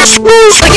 Let's go.